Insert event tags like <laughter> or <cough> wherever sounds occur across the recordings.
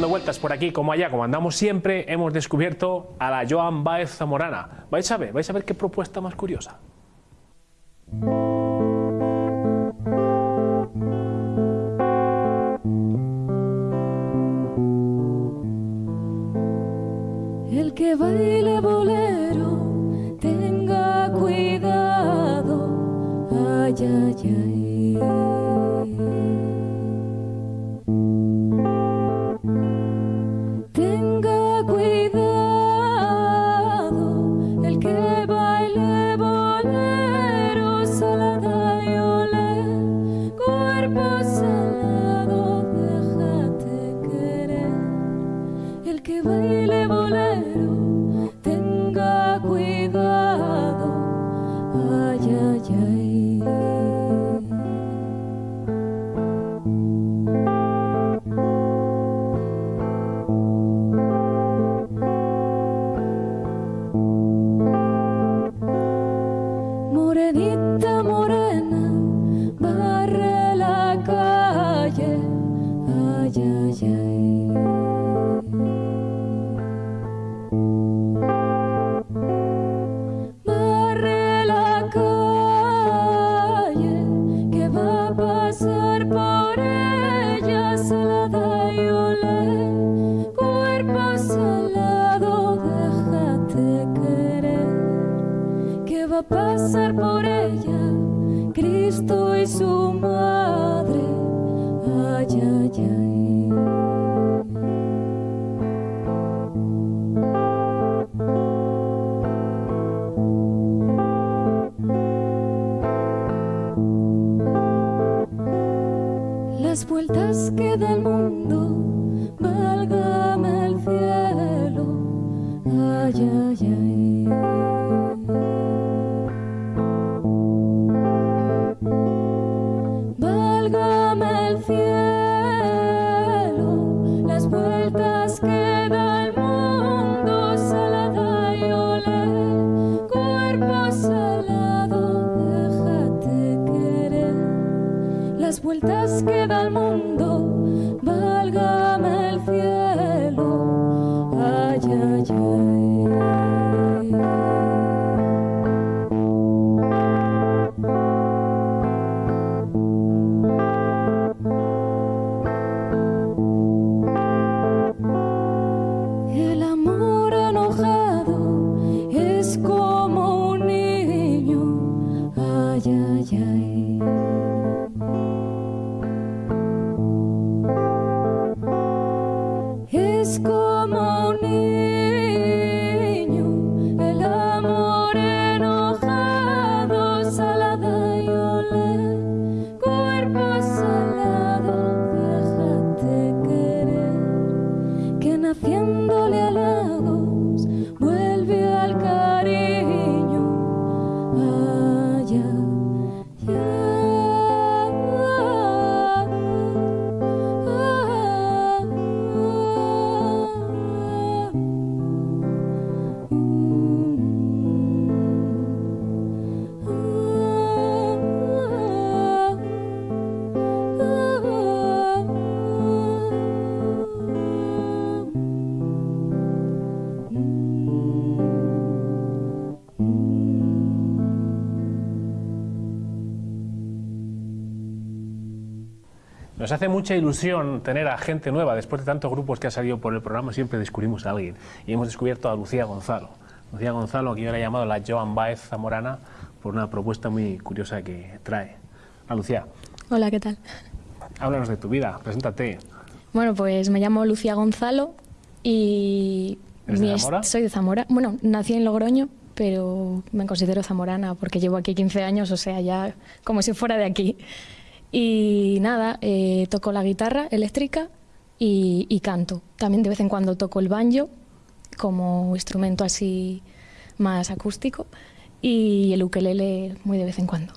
dando vueltas por aquí como allá, como andamos siempre, hemos descubierto a la Joan Baez Zamorana. Vais a ver, vais a ver qué propuesta más curiosa. El que baile cerita vueltas que da el mundo, válgame el cielo. Ay, ay, ay. Válgame el cielo, las vueltas que da el mundo, salada y olé, cuerpo salado, déjate querer. Las vueltas que da el mundo, Nos hace mucha ilusión tener a gente nueva. Después de tantos grupos que ha salido por el programa, siempre descubrimos a alguien. Y hemos descubierto a Lucía Gonzalo. Lucía Gonzalo, que yo la he llamado la Joan Baez Zamorana, por una propuesta muy curiosa que trae. Hola, Lucía, Hola, ¿qué tal? háblanos de tu vida, preséntate. Bueno, pues me llamo Lucía Gonzalo y ¿Eres de Zamora? soy de Zamora. Bueno, nací en Logroño, pero me considero zamorana porque llevo aquí 15 años, o sea, ya como si fuera de aquí. Y nada, eh, toco la guitarra eléctrica y, y canto. También de vez en cuando toco el banjo como instrumento así más acústico y el ukelele muy de vez en cuando.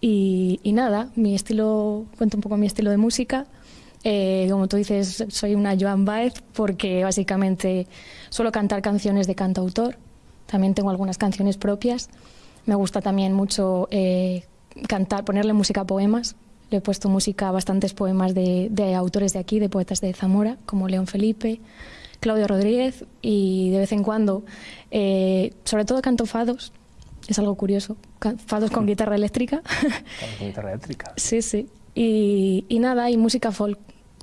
Y, y nada, mi estilo, cuento un poco mi estilo de música. Eh, como tú dices, soy una Joan Baez porque básicamente suelo cantar canciones de cantautor. También tengo algunas canciones propias. Me gusta también mucho eh, cantar, ponerle música a poemas. Le he puesto música a bastantes poemas de, de autores de aquí, de poetas de Zamora, como León Felipe, Claudio Rodríguez, y de vez en cuando, eh, sobre todo canto fados, es algo curioso, fados con <laughs> guitarra eléctrica. Con guitarra eléctrica. <laughs> sí, sí. Y, y nada, y música folk,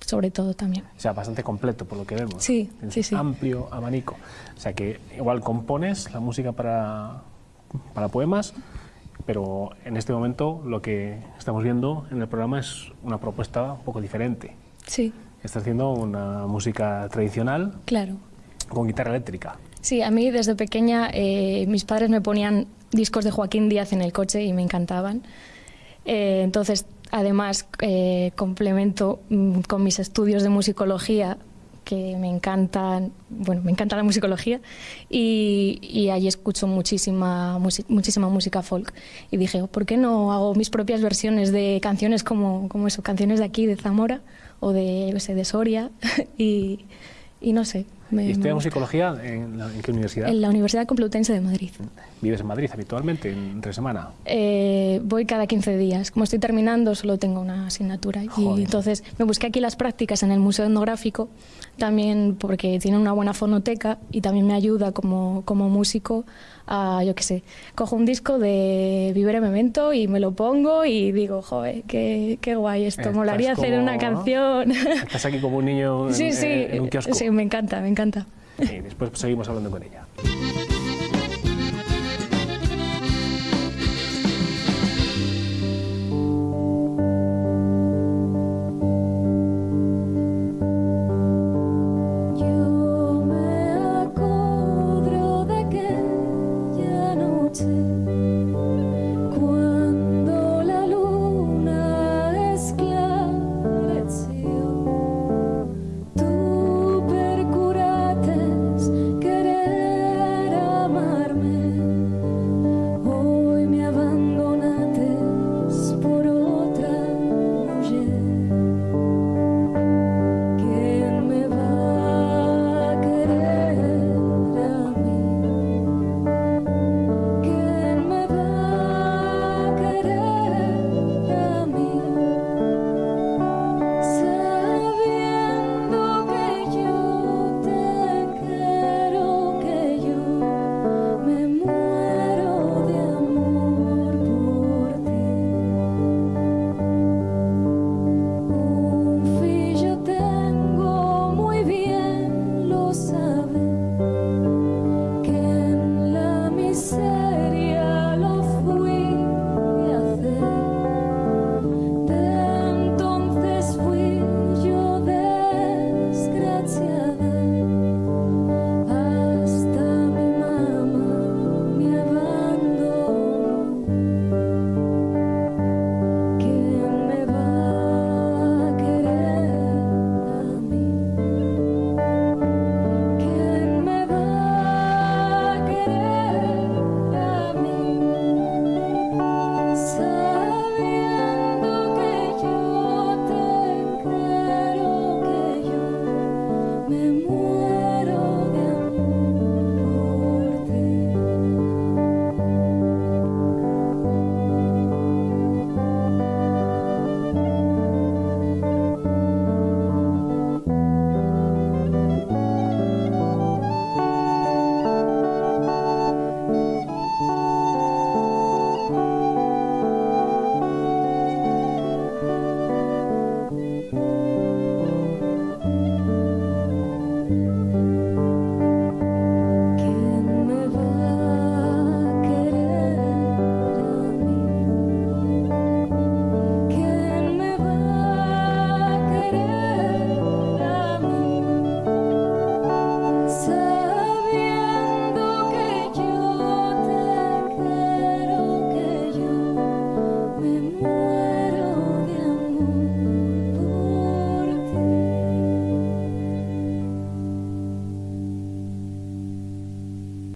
sobre todo también. O sea, bastante completo por lo que vemos. Sí, sí, sí. Amplio abanico. O sea, que igual compones la música para, para poemas, pero en este momento lo que estamos viendo en el programa es una propuesta un poco diferente. Sí, Estás haciendo una música tradicional claro. con guitarra eléctrica. Sí, a mí desde pequeña eh, mis padres me ponían discos de Joaquín Díaz en el coche y me encantaban. Eh, entonces, además, eh, complemento mm, con mis estudios de musicología, que me encantan, bueno, me encanta la musicología, y, y allí escucho muchísima, muchísima música folk. Y dije, "Oh, ¿por qué no hago mis propias versiones de canciones como, como eso, canciones de aquí, de Zamora, o de, sé, de Soria? <laughs> y no sé. Me- ¿Y estudias musicología en, en qué universidad? en la Universidad Complutense de Madrid. ¿Vives en Madrid habitualmente, en- entre semana? Eh, voy cada 15 días. Como estoy terminando, solo tengo una asignatura. Joder. Y entonces me busqué aquí las prácticas en el Museo Etnográfico, también porque tiene una buena fonoteca y también me ayuda como, como músico a, yo qué sé, cojo un disco de Vivere Memento y me lo pongo y digo, joder, qué, qué guay esto, Estás molaría hacer como, una ¿no? canción. Estás aquí como un niño <laughs> en, sí, sí, en un kiosco. sí, me encanta, me encanta. Y después seguimos hablando con ella.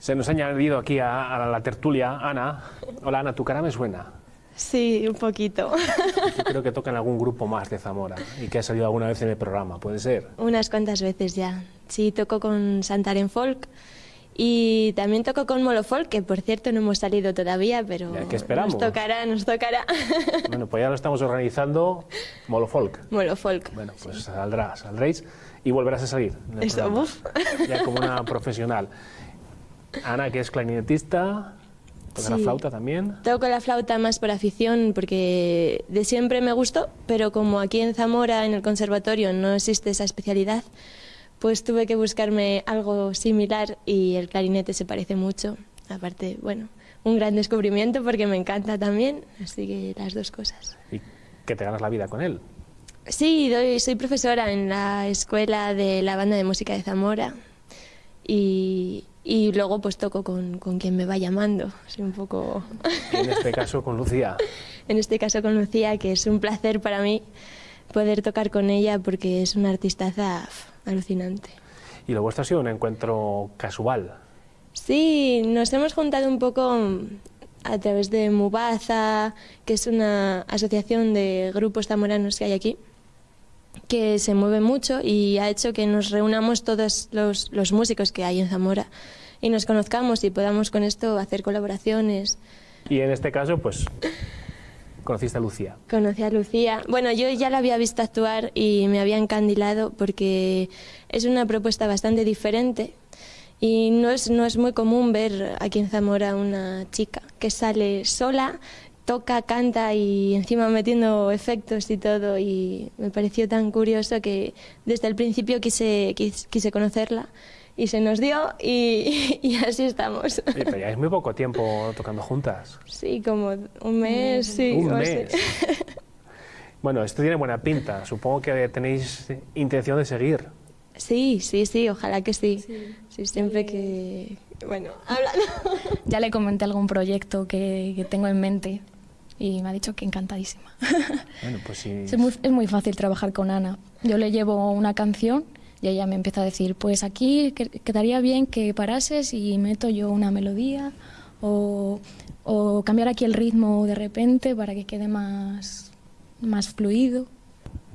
Se nos ha añadido aquí a, a la tertulia Ana. Hola Ana, tu cara me suena. Sí, un poquito. Yo creo que toca en algún grupo más de Zamora y que ha salido alguna vez en el programa, ¿puede ser? Unas cuantas veces ya. Sí, toco con Santaren Folk Y también toco con Molofolk, que por cierto no hemos salido todavía, pero ¿qué esperamos? nos tocará, nos tocará. Bueno, pues ya lo estamos organizando Molofolk. Molofolk. Bueno, pues saldrá, saldréis y volverás a salir. Eso. Ya como una profesional. Ana, que es clarinetista, toca la flauta también. Toco la flauta más por afición porque de siempre me gustó, pero como aquí en Zamora, en el conservatorio, no existe esa especialidad, pues tuve que buscarme algo similar y el clarinete se parece mucho. Aparte, bueno, un gran descubrimiento porque me encanta también, así que las dos cosas. Y que te ganas la vida con él. Sí, doy, soy profesora en la escuela de la banda de música de Zamora y, y luego pues toco con, con quien me va llamando. Un poco... En este caso con Lucía. <laughs> en este caso con Lucía, que es un placer para mí poder tocar con ella porque es una artistaza alucinante. Y lo vuestro ha sido un encuentro casual. Sí, nos hemos juntado un poco mm, a través de Mubaza, que es una asociación de grupos zamoranos que hay aquí, que se mueve mucho y ha hecho que nos reunamos todos los, los músicos que hay en Zamora y nos conozcamos y podamos con esto hacer colaboraciones. Y en este caso, pues, conociste a Lucía. Conocí a Lucía. Bueno, yo ya la había visto actuar y me había encandilado porque es una propuesta bastante diferente y no es, no es muy común ver aquí en Zamora una chica que sale sola, toca, canta y encima metiendo efectos y todo y me pareció tan curioso que desde el principio quise, quis- quise conocerla y se nos dio y, <laughs> y así estamos. Pero ya es muy poco tiempo tocando juntas. Sí, como un mes, sí. Un así. mes. <laughs> Bueno, esto tiene buena pinta. Supongo que tenéis intención de seguir. Sí, sí, sí, ojalá que sí. Sí, siempre que... Bueno, <laughs> hablando. Ya le comenté algún proyecto que, que tengo en mente y me ha dicho que encantadísima. <laughs> Bueno, pues sí. es, muy, es muy fácil trabajar con Ana. Yo le llevo una canción y ella me empieza a decir, pues aquí que- quedaría bien que parases y meto yo una melodía o, o cambiar aquí el ritmo de repente para que quede más, más fluido.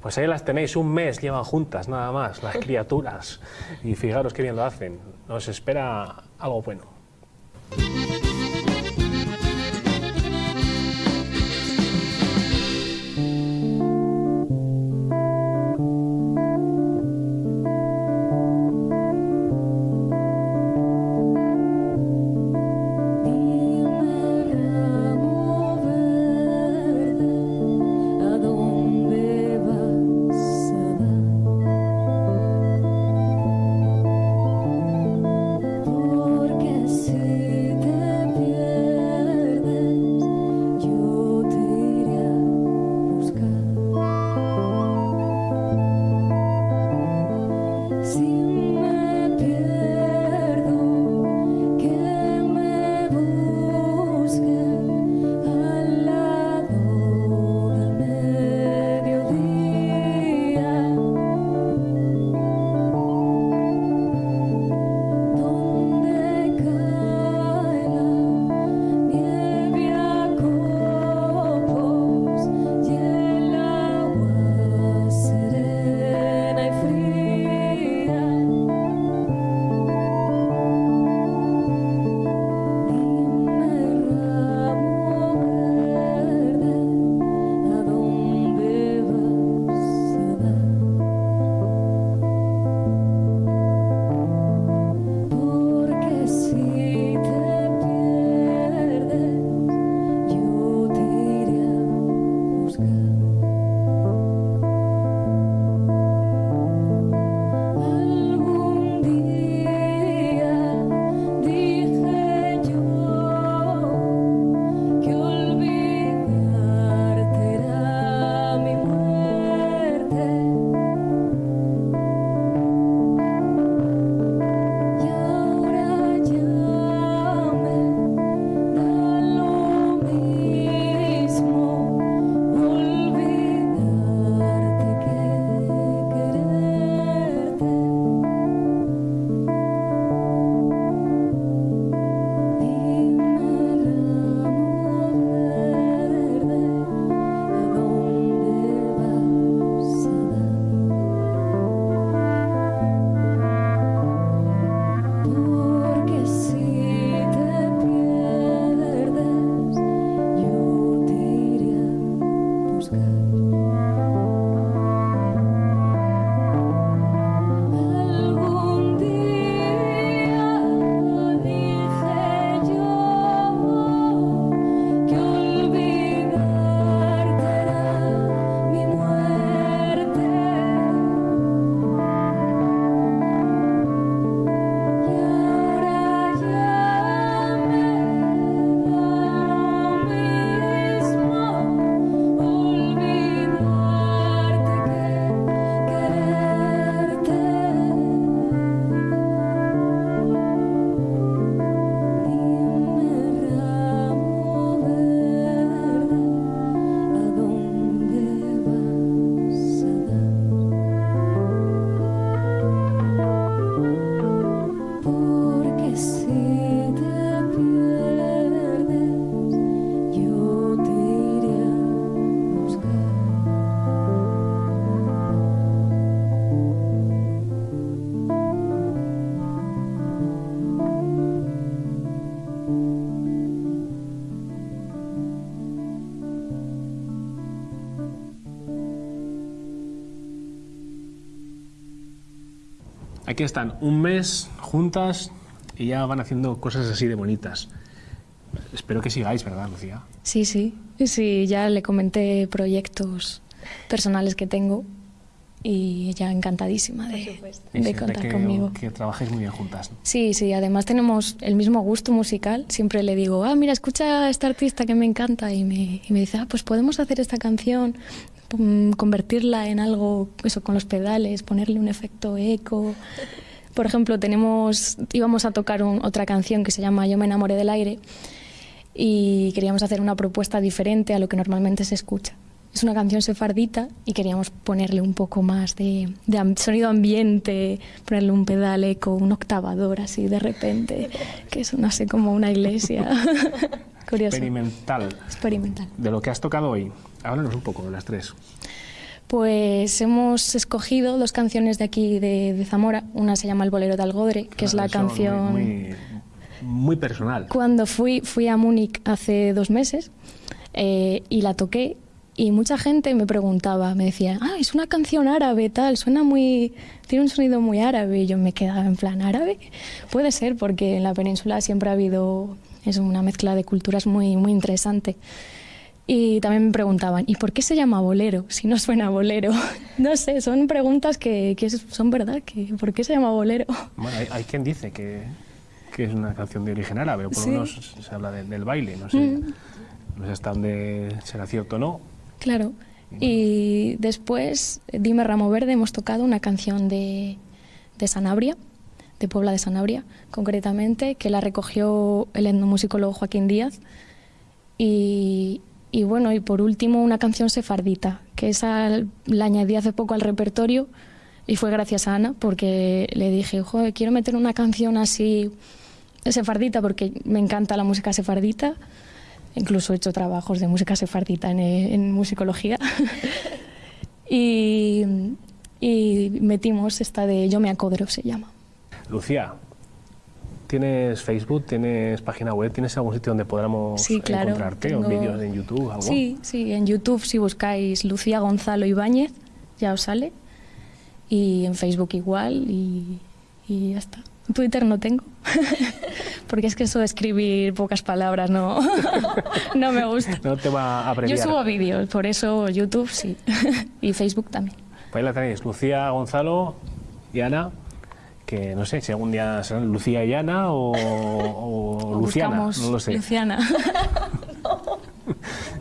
Pues ahí las tenéis, un mes llevan juntas, nada más, las criaturas. Y fijaros qué bien lo hacen. Nos espera algo bueno. Están un mes juntas y ya van haciendo cosas así de bonitas. Espero que sigáis, ¿verdad, Lucía? Sí, sí. Sí, ya le comenté proyectos personales que tengo y ella encantadísima de, de contar que, conmigo. que trabajéis muy bien juntas. ¿no? Sí, sí, además tenemos el mismo gusto musical. Siempre le digo, ah, mira, escucha a esta artista que me encanta y me, y me dice, ah, pues podemos hacer esta canción, convertirla en algo, eso, con los pedales, ponerle un efecto eco. Por ejemplo, tenemos, íbamos a tocar un- otra canción que se llama Yo me enamoré del aire y queríamos hacer una propuesta diferente a lo que normalmente se escucha. Es una canción sefardita y queríamos ponerle un poco más de, sonido ambiente, ponerle un pedal eco, un octavador así de repente, que sonase como una iglesia. <laughs> Curioso. Experimental. Experimental. De lo que has tocado hoy, háblanos un poco de las tres. Pues hemos escogido dos canciones de aquí de, de Zamora. Una se llama El bolero de Algodre, que es la canción... Muy, muy, muy personal. Cuando fui, fui a Múnich hace dos meses eh, y la toqué y mucha gente me preguntaba, me decía, ah, es una canción árabe, tal, suena muy, tiene un sonido muy árabe. Y yo me quedaba en plan, ¿árabe? Puede ser, porque en la península siempre ha habido, es una mezcla de culturas muy, muy interesante. Y también me preguntaban, ¿y por qué se llama bolero si no suena bolero? <laughs> No sé, son preguntas que, que son verdad, que ¿por qué se llama bolero? Bueno, hay, hay quien dice que, que es una canción de origen árabe, o por lo Sí. Mm. menos se habla de- del baile, no sé, no sé hasta dónde será cierto o no. Claro. Y después, Dime Ramo Verde, hemos tocado una canción de, de Sanabria, de Puebla de Sanabria, concretamente, que la recogió el etnomusicólogo Joaquín Díaz. Y, y bueno, y por último, una canción sefardita, que esa la añadí hace poco al repertorio y fue gracias a Ana, porque le dije, Joder, quiero meter una canción así sefardita, porque me encanta la música sefardita. Incluso he hecho trabajos de música sefardita en, en musicología. <laughs> y, y metimos esta de Yo me acodro, se llama. Lucía, ¿tienes Facebook, tienes página web, tienes algún sitio donde podamos Sí, claro, encontrarte o tengo- vídeos en YouTube? Algo? Sí, sí, en YouTube si buscáis Lucía Gonzalo Ibáñez, ya os sale. Y en Facebook igual y, y ya está. Twitter no tengo. <laughs> Porque es que eso de escribir pocas palabras no, <laughs> no me gusta. No te va a Yo abreviar. subo vídeos, por eso YouTube sí. <laughs> y Facebook también. Pues ahí la tenéis, Lucía, Gonzalo y Ana, que no sé si algún día serán Lucía y Ana o, <laughs> Luciana, no lo sé. Luciana. <laughs>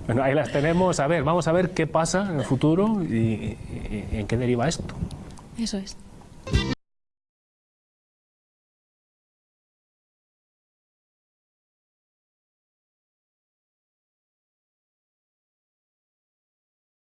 Bueno, ahí las tenemos, a ver, vamos a ver qué pasa en el futuro y, y- y en qué deriva esto. Eso es.